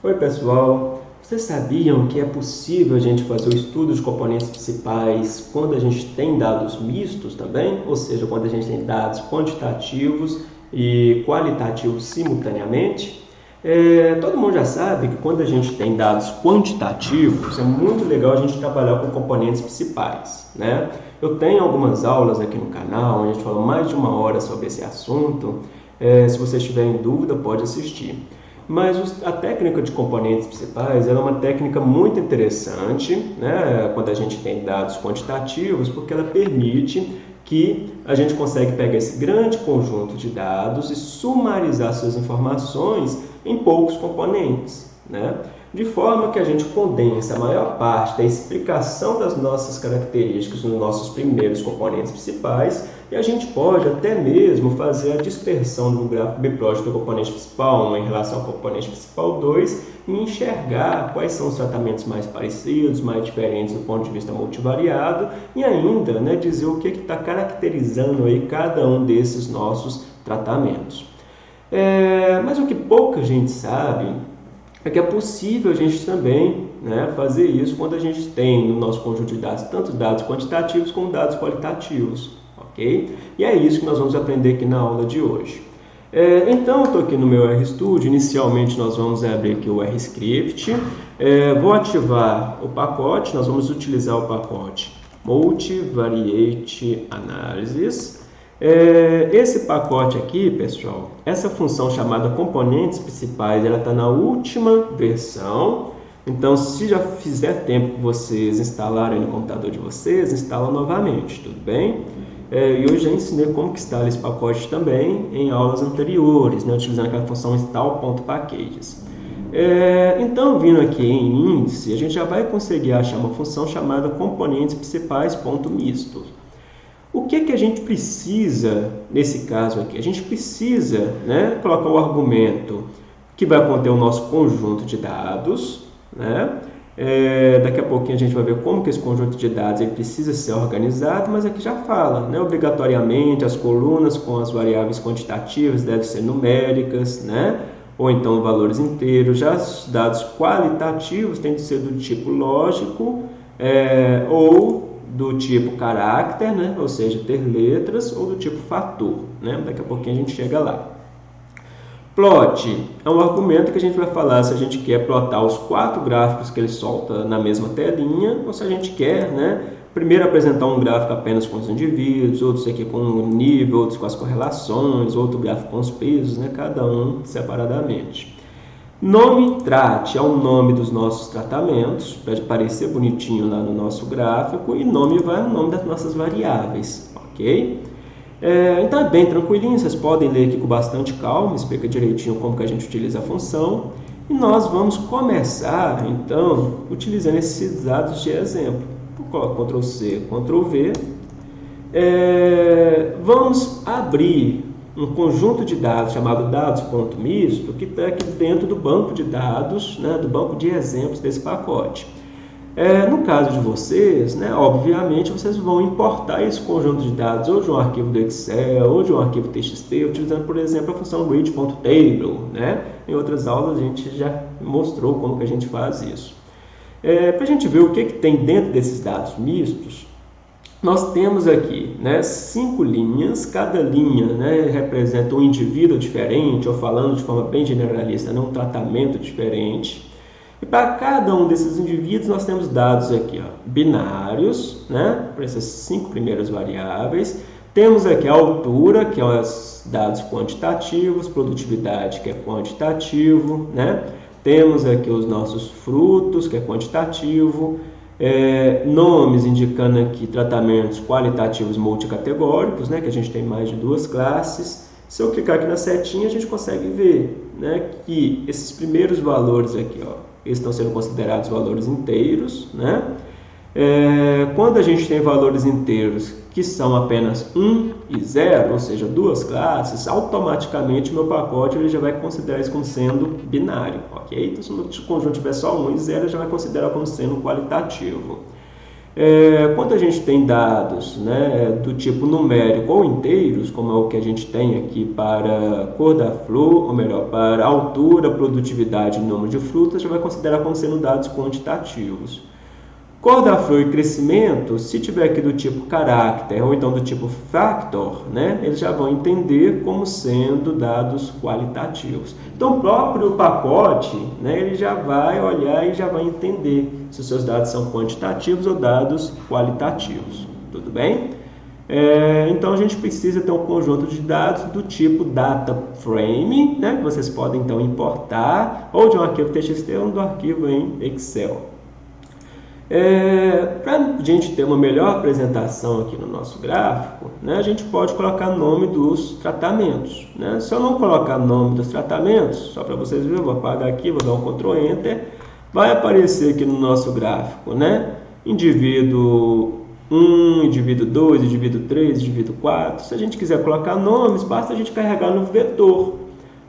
Oi pessoal, vocês sabiam que é possível a gente fazer o estudo de componentes principais quando a gente tem dados mistos também? Ou seja, quando a gente tem dados quantitativos e qualitativos simultaneamente? É, todo mundo já sabe que quando a gente tem dados quantitativos, é muito legal a gente trabalhar com componentes principais. Né? Eu tenho algumas aulas aqui no canal, onde a gente fala mais de uma hora sobre esse assunto. É, se você estiver em dúvida, pode assistir. Mas a técnica de componentes principais é uma técnica muito interessante né, quando a gente tem dados quantitativos, porque ela permite que a gente consegue pegar esse grande conjunto de dados e sumarizar suas informações em poucos componentes. Né? De forma que a gente condensa a maior parte da explicação das nossas características nos nossos primeiros componentes principais e a gente pode até mesmo fazer a dispersão do gráfico biplot do componente principal 1 em relação ao componente principal 2 e enxergar quais são os tratamentos mais parecidos, mais diferentes do ponto de vista multivariado e ainda né, dizer o que está caracterizando aí cada um desses nossos tratamentos. É, mas o que pouca gente sabe é que é possível a gente também né, fazer isso quando a gente tem no nosso conjunto de dados tanto dados quantitativos como dados qualitativos, ok? E é isso que nós vamos aprender aqui na aula de hoje. É, então, estou aqui no meu RStudio, inicialmente nós vamos abrir aqui o RScript, é, vou ativar o pacote, nós vamos utilizar o pacote Multivariate Analysis, é, esse pacote aqui, pessoal, essa função chamada componentes principais, ela está na última versão. Então, se já fizer tempo que vocês instalarem no computador de vocês, instala novamente, tudo bem? É, e eu já ensinei como que instala esse pacote também em aulas anteriores, né, utilizando aquela função install.packages. É, então, vindo aqui em índice, a gente já vai conseguir achar uma função chamada componentes principais.mistos. O que, que a gente precisa, nesse caso aqui? A gente precisa né, colocar o argumento que vai conter o nosso conjunto de dados. Né? É, daqui a pouquinho a gente vai ver como que esse conjunto de dados ele precisa ser organizado, mas aqui já fala, né? obrigatoriamente as colunas com as variáveis quantitativas devem ser numéricas, né? ou então valores inteiros. Já os dados qualitativos têm de ser do tipo lógico é, ou do tipo caráter, né? ou seja, ter letras, ou do tipo fator. Né? Daqui a pouquinho a gente chega lá. Plot é um argumento que a gente vai falar se a gente quer plotar os quatro gráficos que ele solta na mesma telinha, ou se a gente quer, né, primeiro apresentar um gráfico apenas com os indivíduos, outros aqui com o nível, outros com as correlações, outro gráfico com os pesos, né, cada um separadamente. Nome trate é o nome dos nossos tratamentos, para parecer bonitinho lá no nosso gráfico, e nome vai o nome das nossas variáveis, ok? É, então é bem tranquilinho, vocês podem ler aqui com bastante calma, explica direitinho como que a gente utiliza a função. E nós vamos começar, então, utilizando esses dados de exemplo. Ctrl C, Ctrl V. É, vamos abrir um conjunto de dados chamado dados.misto que está aqui dentro do banco de dados, né, do banco de exemplos desse pacote. É, no caso de vocês, né, obviamente vocês vão importar esse conjunto de dados ou de um arquivo do Excel ou de um arquivo TXT, utilizando, por exemplo, a função read.table. Né? Em outras aulas a gente já mostrou como que a gente faz isso. É, Para a gente ver o que, que tem dentro desses dados mistos, nós temos aqui né, cinco linhas, cada linha né, representa um indivíduo diferente, ou falando de forma bem generalista, né, um tratamento diferente. E para cada um desses indivíduos nós temos dados aqui ó, binários, né, para essas cinco primeiras variáveis. Temos aqui a altura, que é os dados quantitativos, produtividade, que é quantitativo. Né? Temos aqui os nossos frutos, que é quantitativo é, nomes indicando aqui tratamentos qualitativos multicategóricos, né, que a gente tem mais de duas classes. Se eu clicar aqui na setinha, a gente consegue ver né, que esses primeiros valores aqui, ó, estão sendo considerados valores inteiros. Né? É, quando a gente tem valores inteiros que são apenas 1 e 0, ou seja, duas classes, automaticamente o meu pacote ele já vai considerar isso como sendo binário, ok? Então, se o conjunto tiver só 1 e 0, já vai considerar como sendo qualitativo. É, quando a gente tem dados né, do tipo numérico ou inteiros, como é o que a gente tem aqui para cor da flor, ou melhor, para altura, produtividade e número de frutas, já vai considerar como sendo dados quantitativos. Cor da flor e crescimento, se tiver aqui do tipo caráter ou então do tipo factor, né, eles já vão entender como sendo dados qualitativos. Então, o próprio pacote, né, ele já vai olhar e já vai entender se os seus dados são quantitativos ou dados qualitativos. Tudo bem? É, então, a gente precisa ter um conjunto de dados do tipo data frame, né, que vocês podem então importar ou de um arquivo TXT ou do arquivo em Excel. É, Para a gente ter uma melhor apresentação aqui no nosso gráfico, né, a gente pode colocar nome dos tratamentos. Né? Se eu não colocar nome dos tratamentos, só para vocês verem, eu vou apagar aqui, vou dar um Ctrl Enter, vai aparecer aqui no nosso gráfico, né? indivíduo 1, indivíduo 2, indivíduo 3, indivíduo 4. Se a gente quiser colocar nomes, basta a gente carregar no vetor.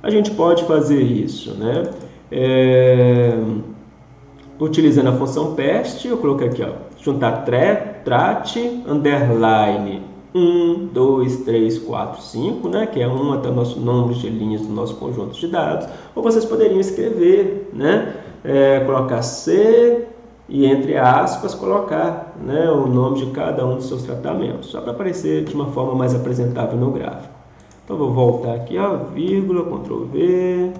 A gente pode fazer isso. Né? É utilizando a função PEST, eu coloquei aqui, ó, juntar trate, underline 1, 2, 3, 4, 5, né, que é um até o nosso número de linhas do nosso conjunto de dados, ou vocês poderiam escrever, né, é, colocar C e entre aspas colocar né, o nome de cada um dos seus tratamentos, só para aparecer de uma forma mais apresentável no gráfico. Então vou voltar aqui, ó, vírgula, Ctrl V,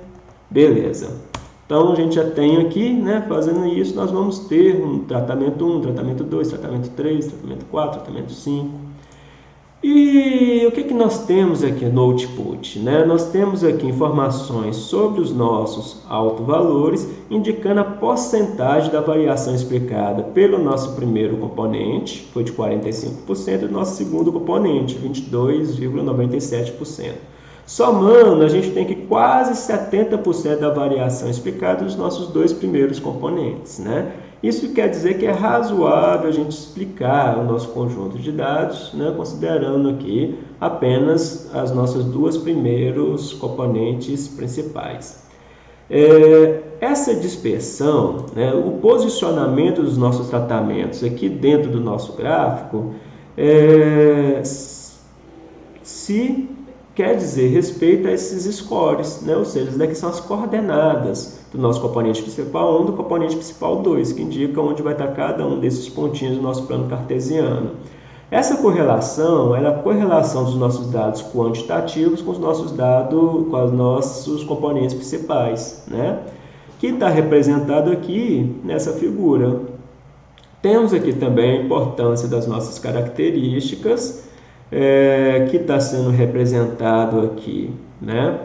beleza. Então, a gente já tem aqui, né, fazendo isso, nós vamos ter um tratamento 1, tratamento 2, tratamento 3, tratamento 4, tratamento 5. E o que, que nós temos aqui no output? Né? Nós temos aqui informações sobre os nossos autovalores, indicando a porcentagem da variação explicada pelo nosso primeiro componente, foi de 45%, e o nosso segundo componente, 22,97%. Somando, a gente tem que quase 70% da variação explicada dos nossos dois primeiros componentes. Né? Isso quer dizer que é razoável a gente explicar o nosso conjunto de dados, né, considerando aqui apenas as nossas duas primeiros componentes principais. É, essa dispersão, né, o posicionamento dos nossos tratamentos aqui dentro do nosso gráfico, é, se quer dizer respeito a esses scores, né? ou seja, daqui são as coordenadas do nosso componente principal 1 do componente principal 2, que indicam onde vai estar cada um desses pontinhos do nosso plano cartesiano. Essa correlação é a correlação dos nossos dados quantitativos com os nossos dados, com os nossos componentes principais, né? que está representado aqui nessa figura. Temos aqui também a importância das nossas características, é, que está sendo representado aqui, né?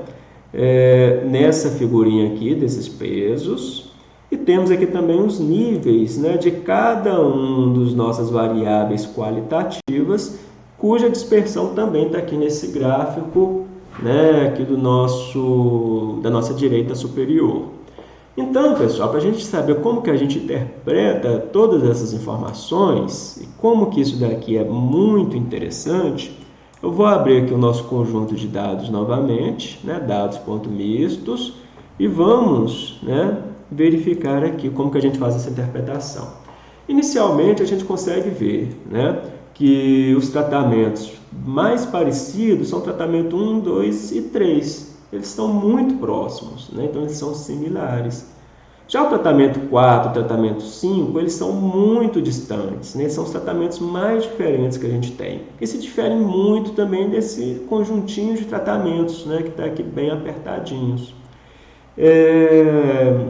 É, nessa figurinha aqui desses pesos. E temos aqui também os níveis né, de cada um dos nossas variáveis qualitativas, cuja dispersão também está aqui nesse gráfico né, aqui do nosso, da nossa direita superior. Então, pessoal, para a gente saber como que a gente interpreta todas essas informações e como que isso daqui é muito interessante, eu vou abrir aqui o nosso conjunto de dados novamente, né, dados.mistos, e vamos né, verificar aqui como que a gente faz essa interpretação. Inicialmente, a gente consegue ver né, que os tratamentos mais parecidos são tratamento 1, 2 e 3 eles estão muito próximos, né? então eles são similares. Já o tratamento 4 o tratamento 5, eles são muito distantes, né? são os tratamentos mais diferentes que a gente tem. E se diferem muito também desse conjuntinho de tratamentos, né? que está aqui bem apertadinhos. É...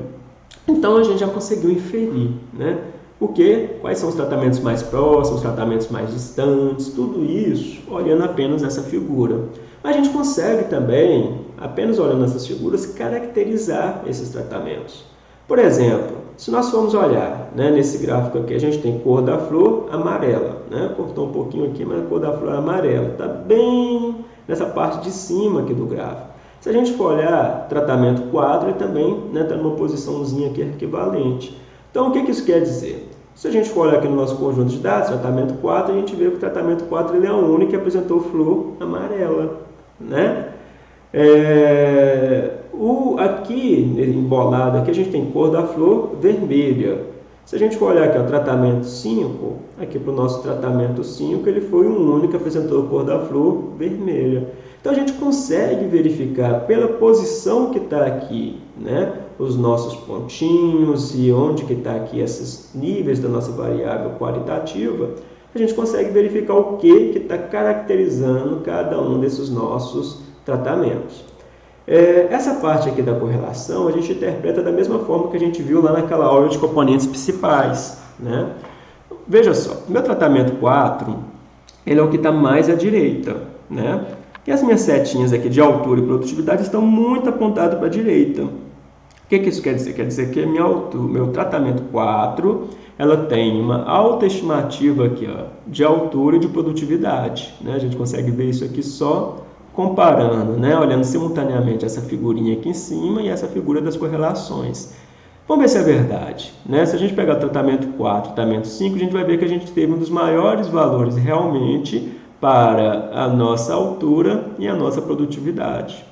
Então a gente já conseguiu inferir, né? Porque quais são os tratamentos mais próximos, os tratamentos mais distantes, tudo isso olhando apenas essa figura. A gente consegue também, apenas olhando essas figuras, caracterizar esses tratamentos. Por exemplo, se nós formos olhar né, nesse gráfico aqui, a gente tem cor da flor amarela. Né? Cortou um pouquinho aqui, mas a cor da flor é amarela. Está bem nessa parte de cima aqui do gráfico. Se a gente for olhar tratamento quadro, ele também está né, tá numa posiçãozinha aqui equivalente. Então, o que, que isso quer dizer? Se a gente for olhar aqui no nosso conjunto de dados, tratamento 4, a gente vê que o tratamento 4 ele é o único que apresentou flor amarela né? É, o, aqui, embolado, aqui a gente tem cor da flor vermelha. Se a gente for olhar aqui o tratamento 5, aqui para o nosso tratamento 5, ele foi o único que apresentou cor da flor vermelha. Então a gente consegue verificar pela posição que está aqui, né, os nossos pontinhos e onde que está aqui esses níveis da nossa variável qualitativa, a gente consegue verificar o que está caracterizando cada um desses nossos tratamentos. É, essa parte aqui da correlação a gente interpreta da mesma forma que a gente viu lá naquela aula de componentes principais. Né? Veja só, meu tratamento 4 ele é o que está mais à direita. Né? E as minhas setinhas aqui de altura e produtividade estão muito apontadas para a direita. O que, que isso quer dizer? Quer dizer que minha altura, meu tratamento 4 ela tem uma alta estimativa aqui, ó, de altura e de produtividade. Né? A gente consegue ver isso aqui só comparando, né, olhando simultaneamente essa figurinha aqui em cima e essa figura das correlações. Vamos ver se é verdade. Né? Se a gente pegar o tratamento 4 e tratamento 5, a gente vai ver que a gente teve um dos maiores valores realmente para a nossa altura e a nossa produtividade.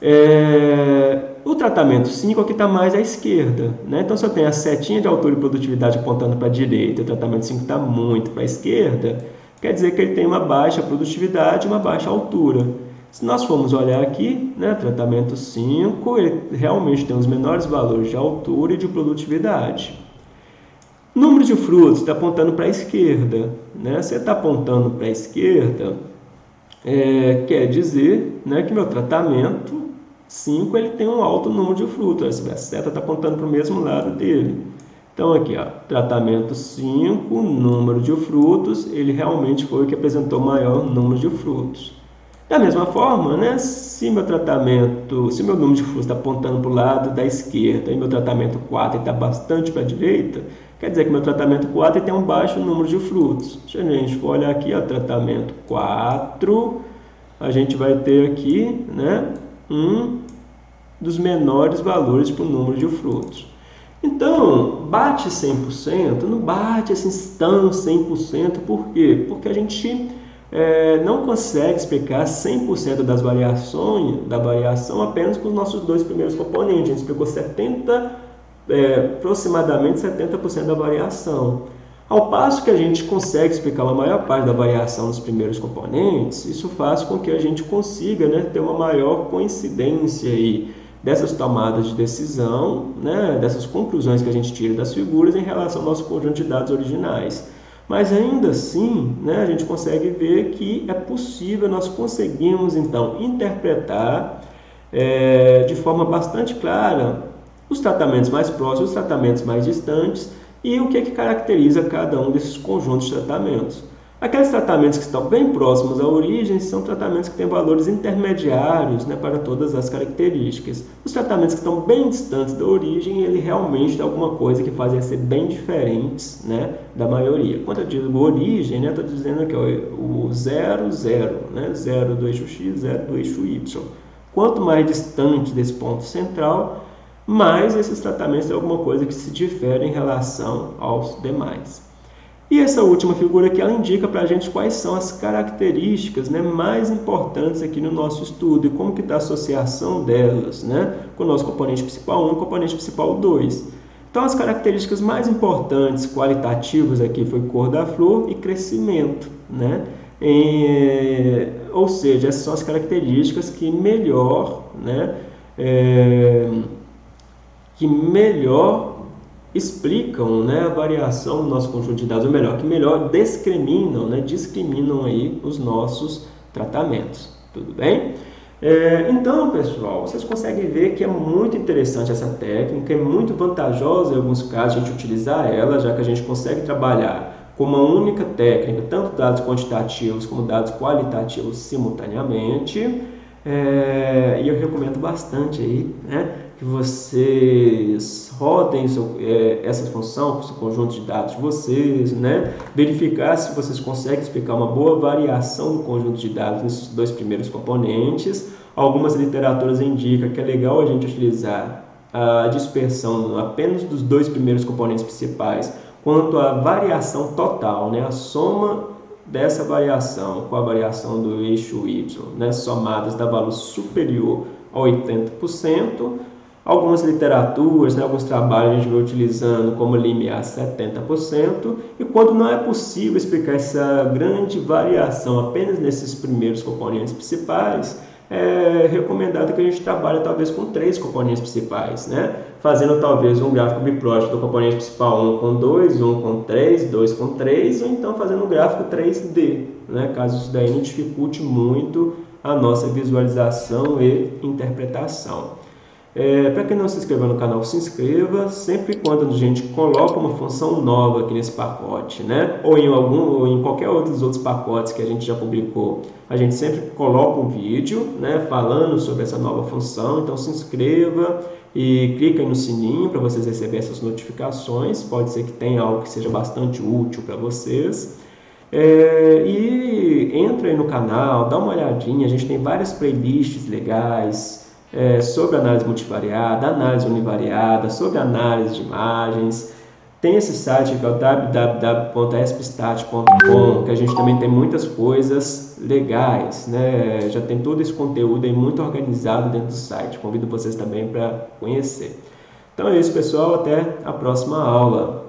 É... O tratamento 5 é o que está mais à esquerda. Né? Então, se eu tenho a setinha de altura e produtividade apontando para a direita o tratamento 5 está muito para a esquerda, quer dizer que ele tem uma baixa produtividade e uma baixa altura. Se nós formos olhar aqui, né, tratamento 5, ele realmente tem os menores valores de altura e de produtividade. Número de frutos está apontando para a esquerda. Né? Se está apontando para a esquerda, é, quer dizer né, que meu tratamento 5 ele tem um alto número de frutos. A seta está apontando para o mesmo lado dele. Então aqui, ó, tratamento 5, número de frutos, ele realmente foi o que apresentou maior número de frutos. Da mesma forma, né, se meu tratamento, se meu número de frutos está apontando para o lado da esquerda e meu tratamento 4 está bastante para a direita, quer dizer que meu tratamento 4 tem um baixo número de frutos. Se a gente for olhar aqui, ó, tratamento 4, a gente vai ter aqui né, um dos menores valores para o número de frutos. Então, bate 100%? Não bate assim tão 100%, por quê? Porque a gente é, não consegue explicar 100% das variações, da variação apenas com os nossos dois primeiros componentes. A gente explicou 70, é, aproximadamente 70% da variação. Ao passo que a gente consegue explicar uma maior parte da variação nos primeiros componentes, isso faz com que a gente consiga né, ter uma maior coincidência aí dessas tomadas de decisão, né, dessas conclusões que a gente tira das figuras em relação ao nosso conjunto de dados originais. Mas ainda assim, né, a gente consegue ver que é possível, nós conseguimos então interpretar é, de forma bastante clara os tratamentos mais próximos, os tratamentos mais distantes e o que, é que caracteriza cada um desses conjuntos de tratamentos. Aqueles tratamentos que estão bem próximos à origem são tratamentos que têm valores intermediários né, para todas as características. Os tratamentos que estão bem distantes da origem, ele realmente tem alguma coisa que fazem ser bem diferentes né, da maioria. Quando eu digo origem, né, estou dizendo que o 0, 0, né, 0 do eixo x, 0 do eixo y. Quanto mais distante desse ponto central, mais esses tratamentos têm alguma coisa que se difere em relação aos demais. E essa última figura aqui, ela indica para a gente quais são as características né, mais importantes aqui no nosso estudo e como que está a associação delas né, com o nosso componente principal 1 e componente principal 2. Então, as características mais importantes, qualitativas aqui, foi cor da flor e crescimento. Né? E, ou seja, essas são as características que melhor, né, é, que melhor explicam né, a variação do nosso conjunto de dados, ou melhor, que melhor discriminam, né, discriminam aí os nossos tratamentos. Tudo bem? É, então, pessoal, vocês conseguem ver que é muito interessante essa técnica, é muito vantajosa em alguns casos a gente utilizar ela, já que a gente consegue trabalhar com uma única técnica, tanto dados quantitativos como dados qualitativos simultaneamente. É, e eu recomendo bastante aí, né? Que vocês rodem seu, é, essa função o conjunto de dados de vocês, né? verificar se vocês conseguem explicar uma boa variação do conjunto de dados nesses dois primeiros componentes. Algumas literaturas indicam que é legal a gente utilizar a dispersão apenas dos dois primeiros componentes principais, quanto à variação total, né? a soma dessa variação com a variação do eixo y, né? somadas dá valor superior a 80%, Algumas literaturas, né, alguns trabalhos a gente vai utilizando como limiar 70%, e quando não é possível explicar essa grande variação apenas nesses primeiros componentes principais, é recomendado que a gente trabalhe talvez com três componentes principais, né? fazendo talvez um gráfico biplot do componente principal 1 com 2, 1 com 3, 2 com 3, ou então fazendo um gráfico 3D, né? caso isso daí não dificulte muito a nossa visualização e interpretação. É, Para quem não se inscreveu no canal, se inscreva. Sempre quando a gente coloca uma função nova aqui nesse pacote, né? ou em algum ou em qualquer outro dos outros pacotes que a gente já publicou, a gente sempre coloca um vídeo né, falando sobre essa nova função. Então se inscreva e clica no sininho para vocês receberem essas notificações. Pode ser que tenha algo que seja bastante útil para vocês. É, e entra aí no canal, dá uma olhadinha, a gente tem várias playlists legais, é, sobre análise multivariada, análise univariada, sobre análise de imagens. Tem esse site que é o www.espstat.com, que a gente também tem muitas coisas legais, né? já tem todo esse conteúdo aí muito organizado dentro do site. Convido vocês também para conhecer. Então é isso, pessoal. Até a próxima aula.